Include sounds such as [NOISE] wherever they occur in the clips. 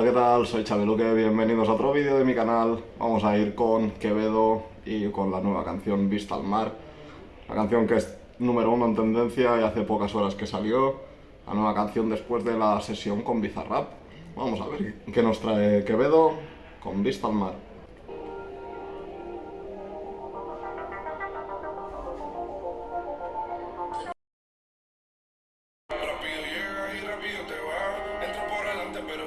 Hola, ¿qué tal? Soy Chabeluque, bienvenidos a otro vídeo de mi canal. Vamos a ir con Quevedo y con la nueva canción Vista al Mar. La canción que es número uno en tendencia y hace pocas horas que salió. La nueva canción después de la sesión con Bizarrap. Vamos a ver qué nos trae Quevedo con Vista al Mar.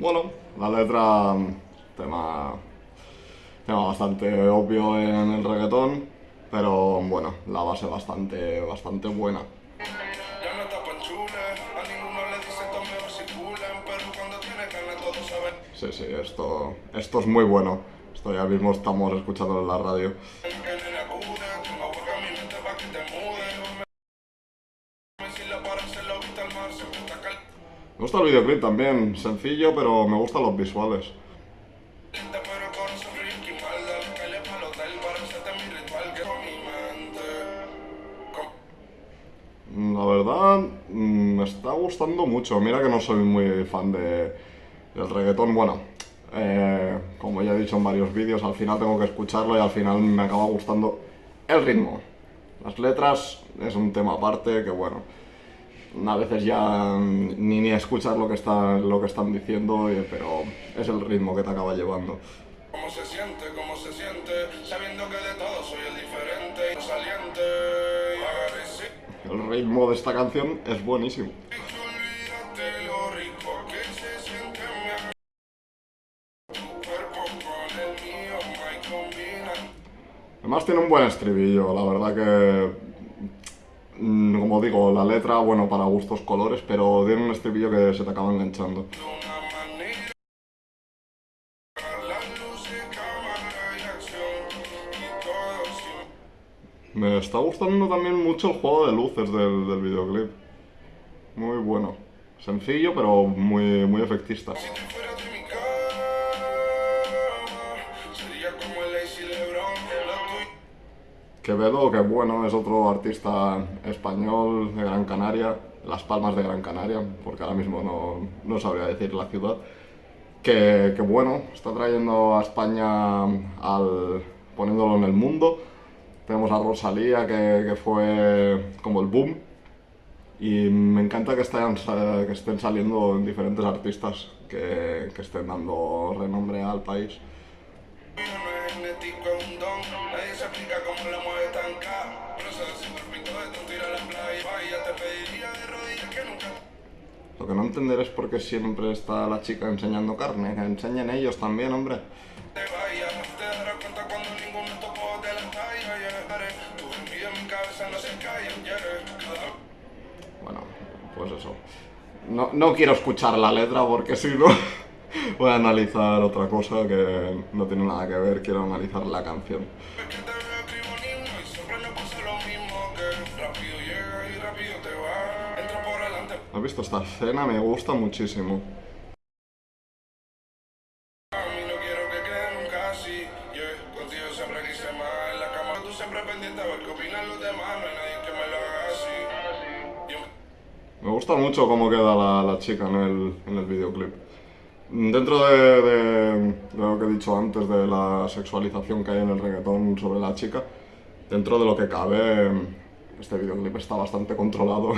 Bueno, la letra, tema, tema bastante obvio en el reggaetón, pero bueno, la base bastante, bastante buena. Sí, sí, esto, esto es muy bueno. Esto ya mismo estamos escuchando en la radio. Me gusta el videoclip también, sencillo, pero me gustan los visuales. La verdad, mm, me está gustando mucho. Mira que no soy muy fan de, del reggaetón. Bueno, eh, como ya he dicho en varios vídeos, al final tengo que escucharlo y al final me acaba gustando el ritmo. Las letras es un tema aparte que, bueno, a veces ya ni, ni escuchas lo que, está, lo que están diciendo, pero es el ritmo que te acaba llevando. ¿Cómo se siente? ¿Cómo se siente? Sabiendo que de todo soy el diferente, saliente. El ritmo de esta canción es buenísimo. Además tiene un buen estribillo, la verdad que Mm, como digo, la letra, bueno, para gustos colores, pero tiene un estribillo que se te acaba enganchando. Me está gustando también mucho el juego de luces del, del videoclip. Muy bueno. Sencillo, pero muy, muy efectista. Quevedo, que bueno, es otro artista español de Gran Canaria, Las Palmas de Gran Canaria, porque ahora mismo no, no sabría decir la ciudad, que, que, bueno, está trayendo a España al, poniéndolo en el mundo. Tenemos a Rosalía, que, que fue como el boom, y me encanta que estén, que estén saliendo diferentes artistas que, que estén dando renombre al país. Lo que no entender es por qué siempre está la chica enseñando carne, que enseñen ellos también, hombre. Bueno, pues eso. No, no quiero escuchar la letra porque si no [LAUGHS] voy a analizar otra cosa que no tiene nada que ver, quiero analizar la canción. ¿Has visto esta escena? Me gusta muchísimo. Me gusta mucho cómo queda la, chica en el, en el videoclip. Dentro de, de, lo que he dicho antes de la sexualización que hay en el reggaetón sobre la chica, dentro de lo que cabe, este videoclip está bastante controlado.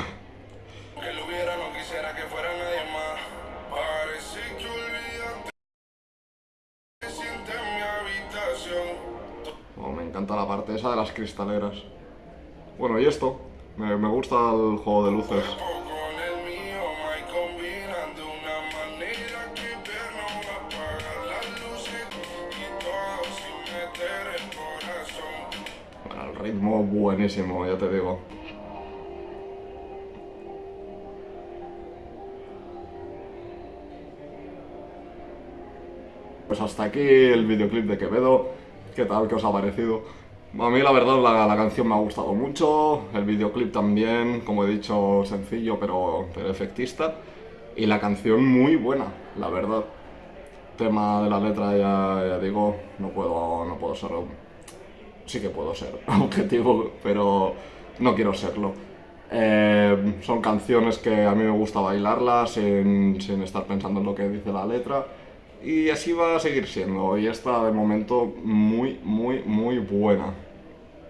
me encanta la parte esa de las cristaleras. Bueno, y esto, me, me gusta el juego de luces. buenísimo, buenísimo, ya te digo. Pues hasta aquí el videoclip de Quevedo. ¿Qué tal? ¿Qué os ha parecido? A mí la verdad la, la, canción me ha gustado mucho, el videoclip también, como he dicho, sencillo pero, pero efectista. Y la canción muy buena, la verdad. Tema de la letra ya, ya digo, no puedo, no puedo ser Sí que puedo ser [LAUGHS] objetivo, pero no quiero serlo. Eh, son canciones que a mí me gusta bailarlas sin, sin estar pensando en lo que dice la letra. Y así va a seguir siendo. Y está de momento muy, muy, muy buena.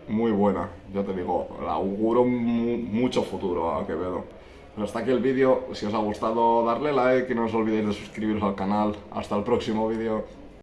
Muy buena. Ya te digo, la auguro mu mucho futuro a Quevedo. Pero hasta aquí el vídeo. Si os ha gustado, darle like y no os olvidéis de suscribiros al canal. Hasta el próximo vídeo.